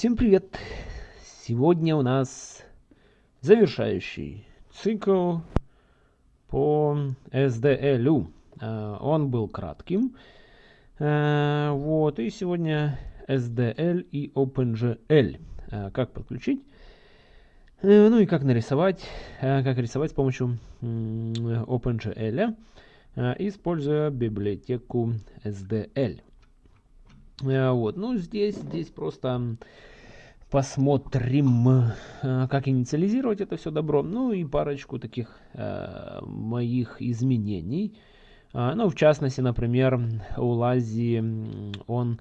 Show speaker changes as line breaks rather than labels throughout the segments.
Всем привет! Сегодня у нас завершающий цикл по SDL. Э, он был кратким. Э, вот, и сегодня SDL и OpenGL. Э, как подключить? Ну и как нарисовать, как рисовать с помощью OpenGL, используя библиотеку SDL. Вот, ну здесь, здесь просто посмотрим, как инициализировать это все добро. Ну и парочку таких э, моих изменений. Ну, в частности, например, у Лази он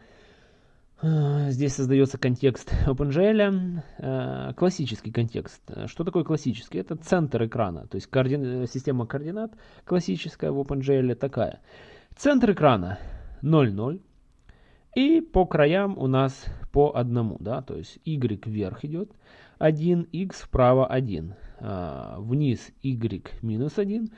Здесь создается контекст OpenGL, э, классический контекст. Что такое классический? Это центр экрана, то есть координ... система координат классическая в OpenGL такая. Центр экрана 0,0, и по краям у нас по одному, да, то есть y вверх идет 1, x вправо 1, а, вниз y минус 1,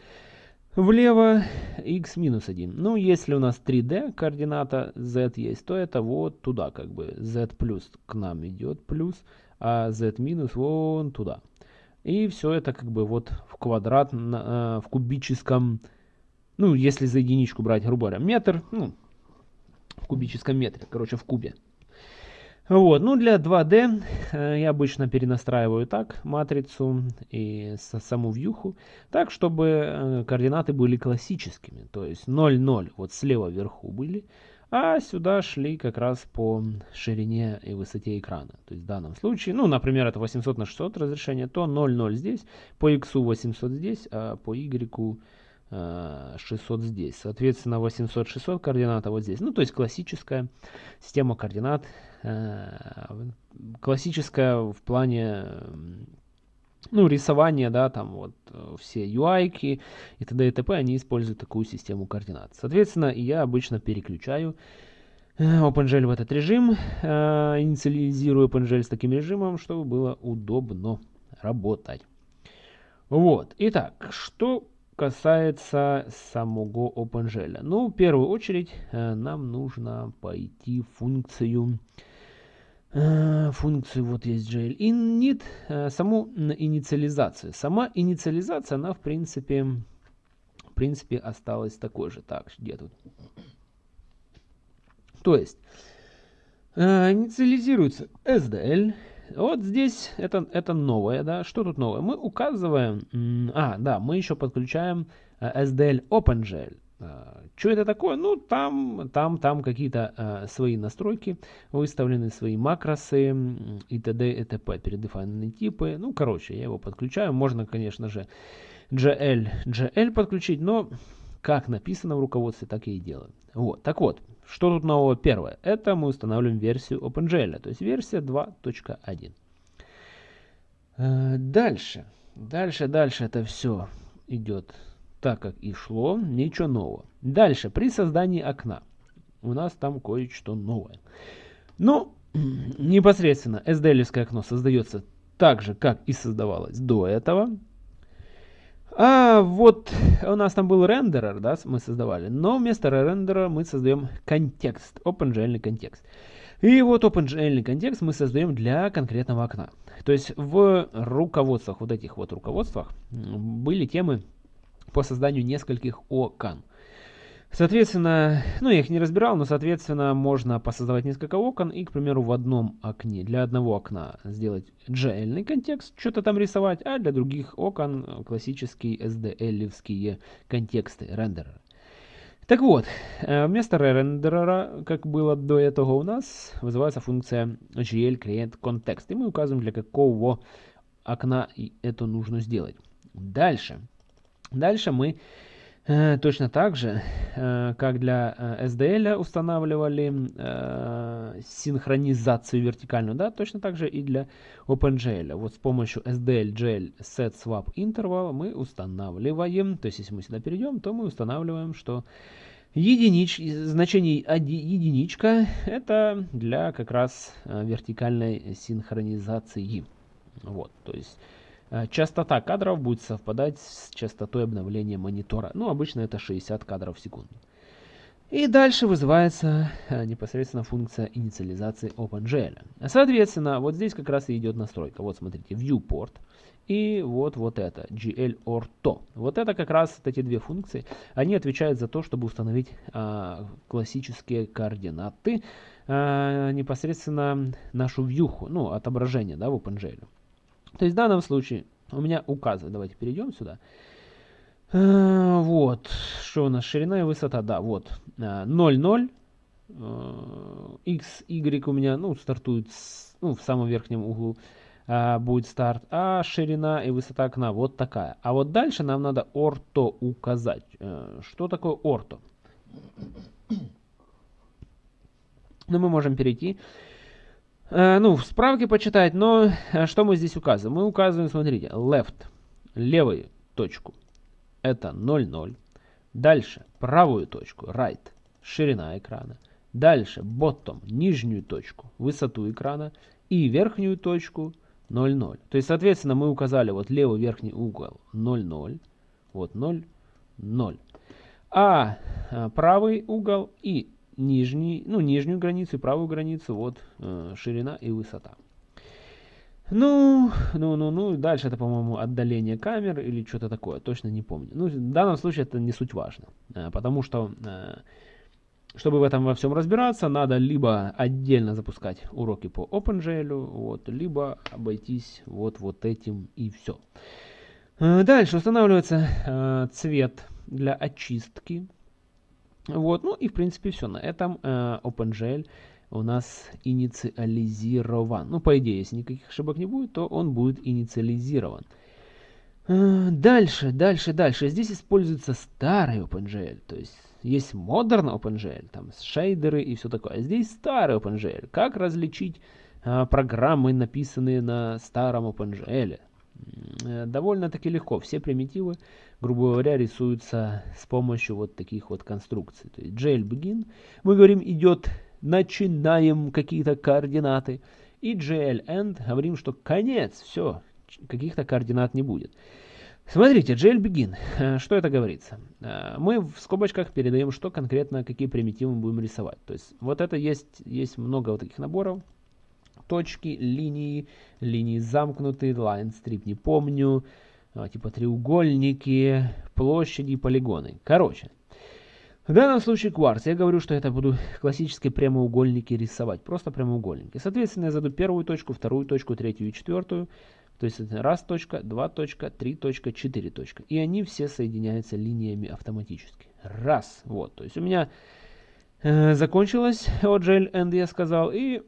Влево x минус 1. Ну, если у нас 3D координата z есть, то это вот туда как бы. z плюс к нам идет плюс, а z минус вон туда. И все это как бы вот в квадрат, э, в кубическом, ну, если за единичку брать, грубо говоря, метр, ну, в кубическом метре, короче, в кубе. Вот, ну для 2D э, я обычно перенастраиваю так матрицу и саму вьюху, так чтобы э, координаты были классическими, то есть 0, 0 вот слева вверху были, а сюда шли как раз по ширине и высоте экрана. То есть в данном случае, ну, например, это 800 на 600 разрешение, то 0, 0 здесь, по x 800 здесь, а по y 600 э, здесь. Соответственно, 800, 600 координата вот здесь. Ну, то есть классическая система координат Э, классическая в плане ну, рисования, да, там вот э, все UI и т.д. и т.п. они используют такую систему координат. Соответственно, я обычно переключаю OpenGL в этот режим, инициализирую OpenGL с таким режимом, чтобы было удобно работать. Вот, итак, что касается самого OpenGL. Ну, в первую очередь, нам нужно пойти в функцию Э, функцию, вот есть JL init, э, саму инициализацию. Сама инициализация, она в принципе, в принципе осталась такой же. Так, где тут? То есть, э, инициализируется SDL. Вот здесь это, это новое, да. Что тут новое? Мы указываем, а, да, мы еще подключаем SDL OpenGL. А, что это такое? Ну, там, там, там какие-то э, свои настройки выставлены, свои макросы и т.д. и т.п. передефайненные типы. Ну, короче, я его подключаю. Можно, конечно же, GL, GL подключить, но как написано в руководстве, так я и делаю. Вот, так вот, что тут нового? Первое, это мы устанавливаем версию OpenGL, то есть версия 2.1. Э, дальше, дальше, дальше это все идет так как и шло, ничего нового. Дальше, при создании окна. У нас там кое-что новое. Ну, непосредственно SDL окно создается так же, как и создавалось до этого. А вот у нас там был рендерер, да, мы создавали, но вместо рендера мы создаем контекст, OpenGL контекст. И вот OpenGL контекст мы создаем для конкретного окна. То есть в руководствах, вот этих вот руководствах были темы по созданию нескольких окон. Соответственно, ну я их не разбирал, но соответственно можно посоздавать несколько окон и, к примеру, в одном окне, для одного окна сделать GL контекст, что-то там рисовать, а для других окон классические SDL-евские контексты, рендереры. Так вот, э, вместо рендерера, как было до этого у нас, вызывается функция GL create context, и мы указываем, для какого окна это нужно сделать. Дальше. Дальше мы точно так же, э, как для э, SDL устанавливали э, синхронизацию вертикальную, да, точно так же и для OpenGL. Вот с помощью SDL GL set swap interval мы устанавливаем, то есть если мы сюда перейдем, то мы устанавливаем, что единич, значение единичка это для как раз э, вертикальной синхронизации. Вот, то есть Э, частота кадров будет совпадать с частотой обновления монитора. Ну, обычно это 60 кадров в секунду. И дальше вызывается э, непосредственно функция инициализации OpenGL. Соответственно, вот здесь как раз и идет настройка. Вот смотрите, viewport и вот, вот это, glorto. Вот это как раз вот эти две функции, они отвечают за то, чтобы установить а, классические координаты, а, непосредственно нашу вьюху, ну, отображение, да, в OpenGL. То есть в данном случае у меня указывает, давайте перейдем сюда, а, вот, что у нас, ширина и высота, да, вот, 0, 0, x, y у меня, ну, стартует с, ну, в самом верхнем углу, а, будет старт, а ширина и высота окна вот такая. А вот дальше нам надо орто указать. Э, что такое орто? Ну, мы можем перейти, э, ну, в справке почитать, но э, что мы здесь указываем? Мы указываем, смотрите, left, левую точку, это 0, 0. Дальше правую точку, right, ширина экрана. Дальше bottom, нижнюю точку, высоту экрана. И верхнюю точку, 0, 0. То есть, соответственно, мы указали вот левый верхний угол 0, 0. Вот 0, 0. А, а правый угол и нижний, ну, нижнюю границу и правую границу, вот э, ширина и высота. Ну, ну, ну, ну, дальше это, по-моему, отдаление камер или что-то такое, точно не помню. Ну, в данном случае это не суть важно, э, потому что э, чтобы в этом во всем разбираться, надо либо отдельно запускать уроки по OpenGL, вот, либо обойтись вот, вот этим и все. Э, дальше устанавливается э, цвет для очистки. Вот, ну и в принципе все. На этом э, OpenGL у нас инициализирован. Ну, по идее, если никаких ошибок не будет, то он будет инициализирован. Э, дальше, дальше, дальше. Здесь используется старый OpenGL, то есть есть Modern OpenGL, там шейдеры и все такое. А здесь старый OpenGL. Как различить а, программы, написанные на старом OpenGL? Э, довольно-таки легко. Все примитивы, грубо говоря, рисуются с помощью вот таких вот конструкций. То есть GL begin, мы говорим, идет, начинаем какие-то координаты. И GL end, говорим, что конец, все, каких-то координат не будет. Смотрите, JLBegin, э, что это говорится? Э, мы в скобочках передаем, что конкретно, какие примитивы мы будем рисовать. То есть вот это есть, есть много вот таких наборов. Точки, линии, линии замкнутые, line strip не помню, э, типа треугольники, площади, полигоны. Короче, в данном случае кварц. Я говорю, что это буду классические прямоугольники рисовать. Просто прямоугольники. Соответственно, я заду первую точку, вторую точку, третью и четвертую. То есть это раз точка, два точка, три точка, четыре точка. И они все соединяются линиями автоматически. Раз. Вот. То есть у меня э, закончилось OGL End, я сказал. И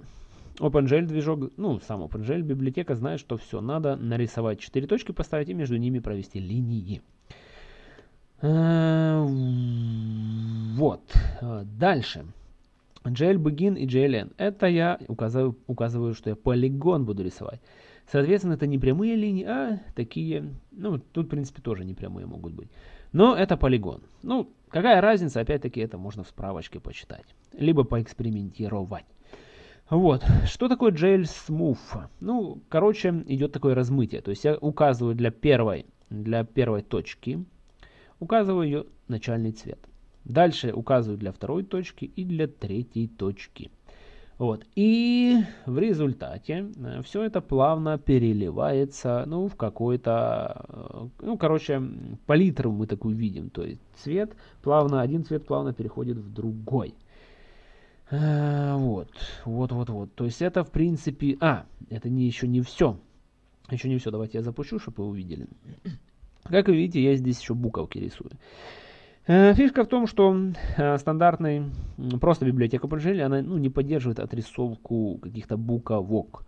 OpenGL движок, ну, сам OpenGL библиотека знает, что все. Надо нарисовать четыре точки, поставить и между ними провести линии. Э, вот. Дальше. GL Begin и GLN. Это я указываю, указываю, что я полигон буду рисовать. Соответственно, это не прямые линии, а такие, ну, тут, в принципе, тоже не прямые могут быть. Но это полигон. Ну, какая разница, опять-таки, это можно в справочке почитать. Либо поэкспериментировать. Вот, что такое JL Smooth? Ну, короче, идет такое размытие. То есть я указываю для первой, для первой точки, указываю ее начальный цвет. Дальше указываю для второй точки и для третьей точки. Вот. И в результате э, все это плавно переливается ну, в какой-то, э, ну, короче, палитру мы такую видим. То есть цвет плавно, один цвет плавно переходит в другой. Э, вот, вот, вот, вот. То есть это в принципе... А, это не, еще не все. Еще не все. Давайте я запущу, чтобы вы увидели. Как вы видите, я здесь еще буковки рисую. Э, фишка в том, что э, стандартный, просто библиотека OpenGL, она ну, не поддерживает отрисовку каких-то буковок.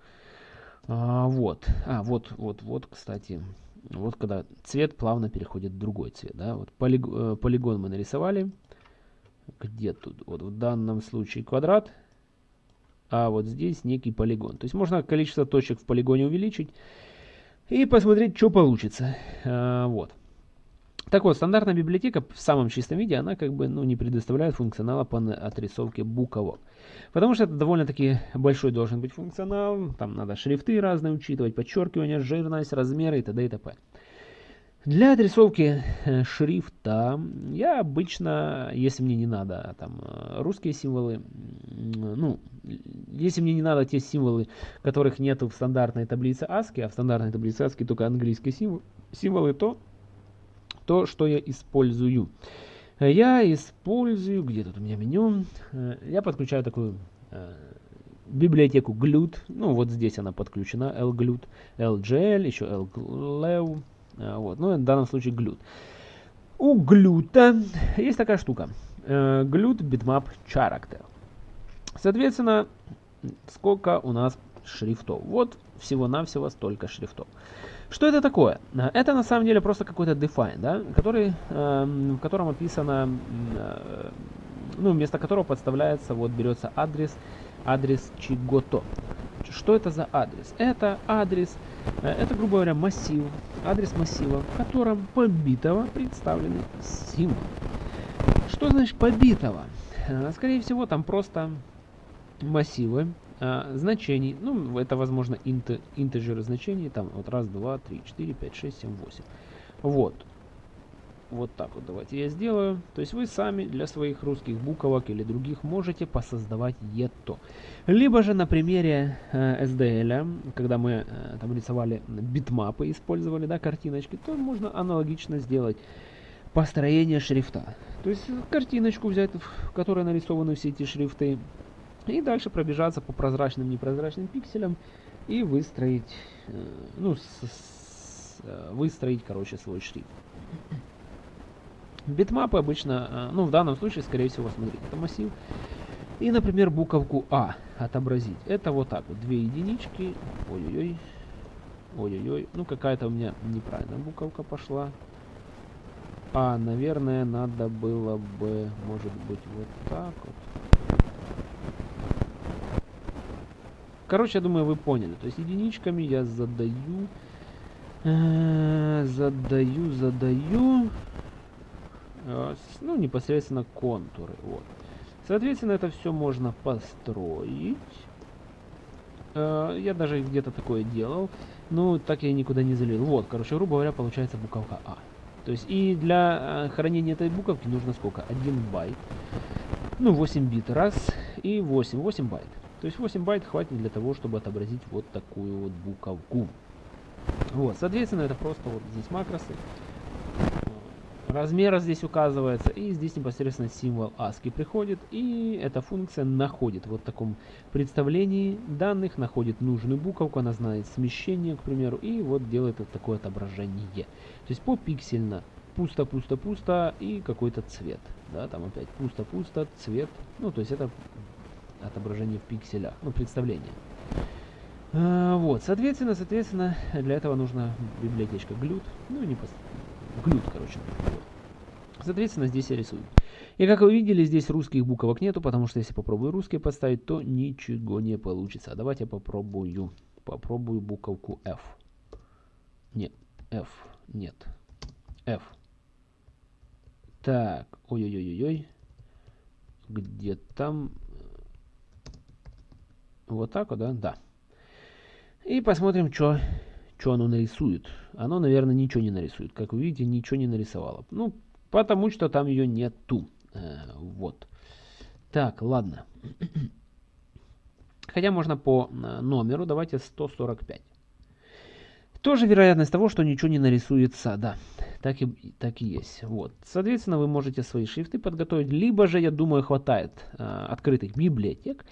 А, вот, а, вот, вот, вот, кстати, вот когда цвет плавно переходит в другой цвет, да, вот полиг, полигон мы нарисовали, где тут, вот в данном случае квадрат, а вот здесь некий полигон. То есть можно количество точек в полигоне увеличить и посмотреть, что получится. А, вот. Так вот, стандартная библиотека в самом чистом виде, она как бы ну, не предоставляет функционала по отрисовке буквок. Потому что это довольно-таки большой должен быть функционал. Там надо шрифты разные учитывать, подчеркивание, жирность, размеры и т.д. и т.п. Для отрисовки э, шрифта я обычно, если мне не надо там э, русские символы, ну, если мне не надо те символы, которых нет в стандартной таблице ASCII, а в стандартной таблице ASCII только английские символы, символы то, то, что я использую. Я использую, где тут у меня меню, э, я подключаю такую библиотеку GLUT, ну вот здесь она подключена, LGLUT, LGL, еще LGLEW, а, вот. Ну, в данном случае глют. У глюта есть такая штука. Глют bitmap character. Соответственно, сколько у нас шрифтов? Вот всего-навсего столько шрифтов. Что это такое? Это на самом деле просто какой-то define, да, который, э, в котором описано, э, ну, вместо которого подставляется, вот берется адрес, адрес чего-то. Что это за адрес? Это адрес, э, это, грубо говоря, массив, адрес массива, в котором побитого представлены символы. Что значит побитого? Э, скорее всего, там просто массивы а, значений. Ну, это, возможно, инт, интеджеры значений. Там вот раз, два, три, четыре, пять, шесть, семь, восемь. Вот. Вот так вот давайте я сделаю. То есть вы сами для своих русских буквок или других можете посоздавать ето. Либо же на примере э, SDL, когда мы э, там рисовали битмапы, использовали да, картиночки, то можно аналогично сделать построение шрифта. То есть картиночку взять, в которой нарисованы все эти шрифты, и дальше пробежаться по прозрачным, непрозрачным пикселям и выстроить, э, ну, с, с, э, выстроить, короче, свой шрифт. Битмапы обычно, э, ну в данном случае, скорее всего, смотрите, это массив. И, например, буковку А отобразить. Это вот так вот, две единички. Ой-ой-ой. Ой-ой-ой. Ну, какая-то у меня неправильная буковка пошла. А, наверное, надо было бы, может быть, вот так вот. Короче, я думаю, вы поняли. То есть единичками я задаю, э, задаю, задаю ну, непосредственно контуры. Вот. Соответственно, это все можно построить. Э, я даже где-то такое делал, но так я никуда не залил. Вот, короче, грубо говоря, получается буковка А. То есть и для э, хранения этой буковки нужно сколько? 1 байт. Ну, 8 бит раз и 8. 8 байт. То есть 8 байт хватит для того, чтобы отобразить вот такую вот буковку. Вот, соответственно, это просто вот здесь макросы. Размер здесь указывается, и здесь непосредственно символ ASCII приходит, и эта функция находит вот в таком представлении данных, находит нужную буковку, она знает смещение, к примеру, и вот делает вот такое отображение. То есть попиксельно, пусто, пусто, пусто, и какой-то цвет. Да, там опять пусто, пусто, цвет. Ну, то есть это отображение в пикселях, ну, представление. А, вот, соответственно, соответственно, для этого нужна библиотечка GLUT, ну, не GLUT, короче. Соответственно, здесь я рисую. И как вы видели, здесь русских буквок нету, потому что если попробую русские поставить, то ничего не получится. А давайте я попробую. Попробую буковку F. Нет, F. Нет. F. Так, ой-ой-ой-ой. Где там? Вот так вот, да? Да. И посмотрим, что оно нарисует. Оно, наверное, ничего не нарисует. Как вы видите, ничего не нарисовало. Ну, Потому что там ее нету. Э, вот. Так, ладно. Хотя можно по э, номеру, давайте 145. Тоже вероятность того, что ничего не нарисуется, да, так и, так и есть. Вот. Соответственно, вы можете свои шрифты подготовить, либо же, я думаю, хватает э, открытых библиотек,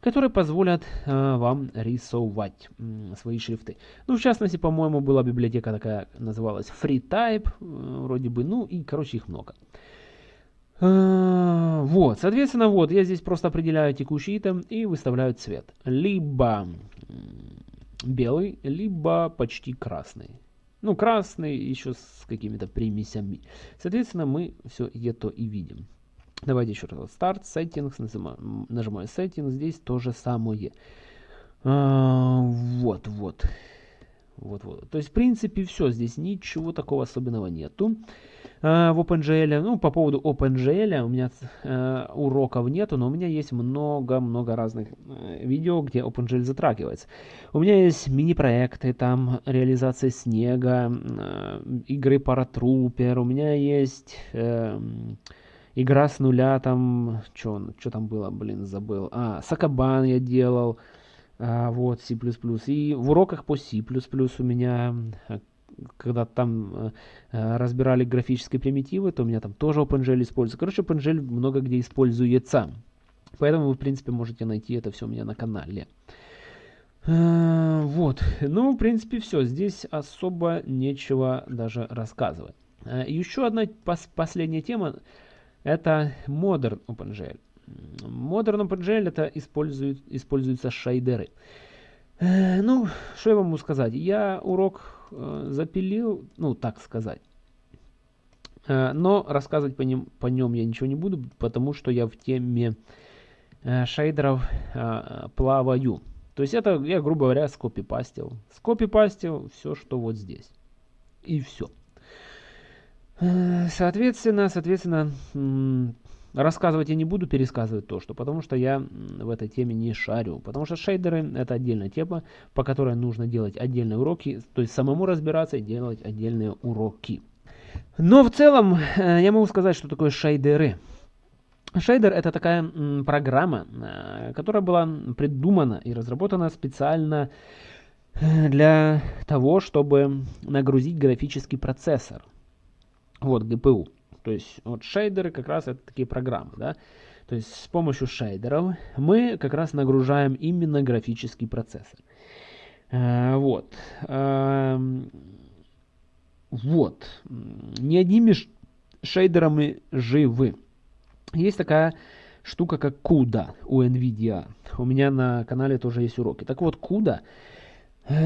которые позволят э, вам рисовать свои шрифты. Ну, в частности, по-моему, была библиотека такая, называлась FreeType, э, вроде бы, ну и, короче, их много. Э, вот, соответственно, вот, я здесь просто определяю текущий итем и выставляю цвет. Либо белый, либо почти красный. Ну, красный еще с какими-то примесями. Соответственно, мы все это и видим. Давайте еще раз. Start, Settings, нажимаю, нажимаю Settings, здесь то же самое. А, вот, вот. Вот, вот. То есть, в принципе, все. Здесь ничего такого особенного нету. э, в OpenGL. Ну, по поводу OpenGL у меня э, уроков нету, но у меня есть много-много разных э, видео, где OpenGL затрагивается. У меня есть мини-проекты, там реализация снега, э, игры Paratrooper, у меня есть... Э, игра с нуля, там, что там было, блин, забыл. А, Сакабан я делал, а, вот, C++. И в уроках по C++ у меня, когда там э, э, разбирали графические примитивы, то у меня там тоже OpenGL используется. Короче, OpenGL много где используется. Поэтому вы, в принципе, можете найти это все у меня на канале. Э, вот, ну, в принципе, все. Здесь особо нечего даже рассказывать. Еще одна пос последняя тема. Это Modern OpenGL. Modern OpenGL это использует, используются шейдеры. Э, ну, что я вам могу сказать? Я урок э, запилил, ну, так сказать. Э, но рассказывать по, ним, по нем я ничего не буду, потому что я в теме э, шейдеров э, плаваю. То есть это я, грубо говоря, скопипастил. Скопипастил все, что вот здесь. И все. Э, соответственно, соответственно, рассказывать я не буду, пересказывать то, что, потому что я в этой теме не шарю. Потому что шейдеры это отдельная тема, по которой нужно делать отдельные уроки, то есть самому разбираться и делать отдельные уроки. Но в целом э, я могу сказать, что такое шейдеры. Шейдер это такая программа, э, которая была придумана и разработана специально для того, чтобы нагрузить графический процессор. Вот, GPU. То есть вот шейдеры как раз это такие программы, да. То есть с помощью шейдеров мы как раз нагружаем именно графический процессор. А, вот. А, вот. Не одними шейдерами живы. Есть такая штука, как CUDA у NVIDIA. У меня на канале тоже есть уроки. Так вот, CUDA Э,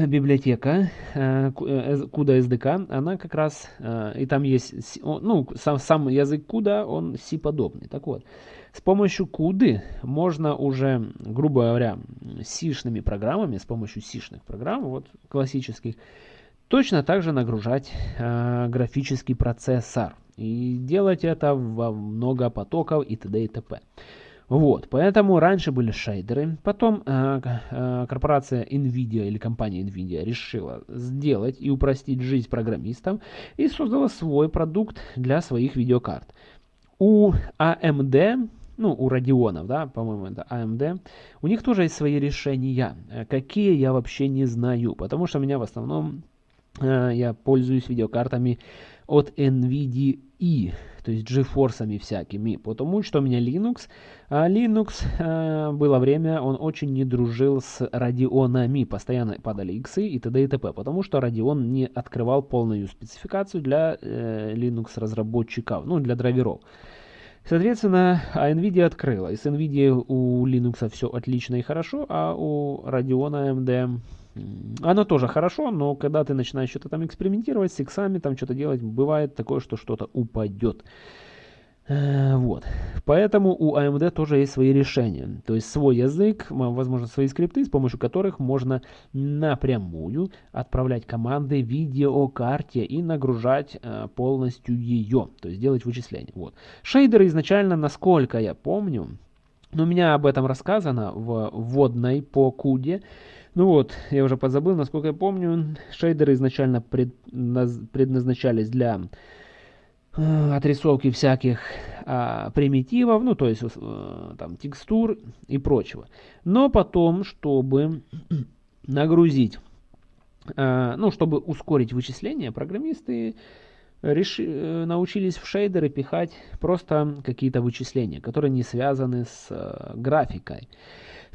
библиотека CUDA э, SDK, э, она как раз, и там есть, ну, сам, сам язык CUDA, он C-подобный. Так вот, с помощью CUDA можно уже, грубо говоря, сишными программами, с помощью сишных программ, вот классических, точно так же нагружать графический процессор. И делать это во много потоков и т.д. и т.п. Вот, поэтому раньше были шейдеры, потом э, э, корпорация NVIDIA или компания NVIDIA решила сделать и упростить жизнь программистам и создала свой продукт для своих видеокарт. У AMD, ну, у Radeon, да, по-моему, это AMD, у них тоже есть свои решения. Э, какие, я вообще не знаю, потому что у меня в основном, э, я пользуюсь видеокартами от NVIDIA то есть GeForce всякими, потому что у меня Linux, а Linux э, было время, он очень не дружил с Radeonами, постоянно падали иксы и т.д. и т.п., потому что Radeon не открывал полную спецификацию для э, Linux разработчиков, ну для драйверов. Соответственно, а NVIDIA открыла. И с NVIDIA у Linux все отлично и хорошо, а у Radeon AMD оно тоже хорошо, но когда ты начинаешь что-то там экспериментировать с иксами, там что-то делать, бывает такое, что что-то упадет. Э, вот. Поэтому у AMD тоже есть свои решения. То есть свой язык, возможно, свои скрипты, с помощью которых можно напрямую отправлять команды видеокарте и нагружать э, полностью ее. То есть делать вычисления. Вот. Шейдеры изначально, насколько я помню, но у меня об этом рассказано в вводной по куде. Ну вот, я уже позабыл, насколько я помню, шейдеры изначально предназначались для э, отрисовки всяких а, примитивов, ну то есть э, там текстур и прочего. Но потом, чтобы нагрузить, э, ну чтобы ускорить вычисления, программисты реши, научились в шейдеры пихать просто какие-то вычисления, которые не связаны с э, графикой.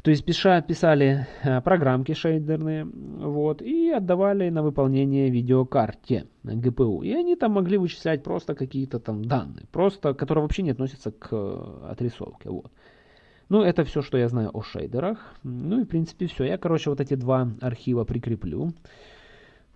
То есть пиша, писали э, программки шейдерные вот, и отдавали на выполнение видеокарте GPU. И они там могли вычислять просто какие-то там данные, просто, которые вообще не относятся к э, отрисовке. Вот. Ну, это все, что я знаю о шейдерах. Ну и, в принципе, все. Я, короче, вот эти два архива прикреплю.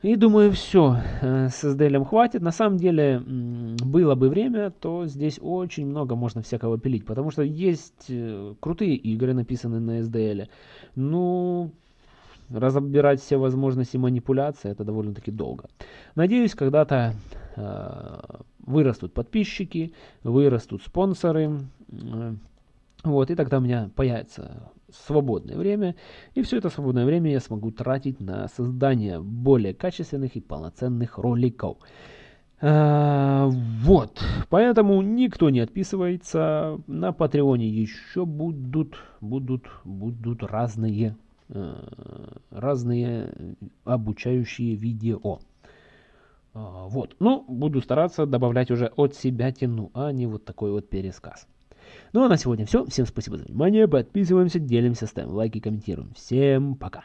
И думаю, все, э, с SDL хватит. На самом деле, было бы время, то здесь очень много можно всякого пилить. Потому что есть э, крутые игры, написанные на SDL. Ну, разобирать все возможности манипуляции, это довольно-таки долго. Надеюсь, когда-то э, вырастут подписчики, вырастут спонсоры, э, вот, и тогда у меня появится свободное время, и все это свободное время я смогу тратить на создание более качественных и полноценных роликов. А, вот, поэтому никто не отписывается. На Патреоне еще будут, будут, будут разные, э, разные обучающие видео. А, вот, ну, буду стараться добавлять уже от себя тяну, а не вот такой вот пересказ. Ну а на сегодня все. Всем спасибо за внимание. Подписываемся, делимся, ставим лайки, комментируем. Всем пока.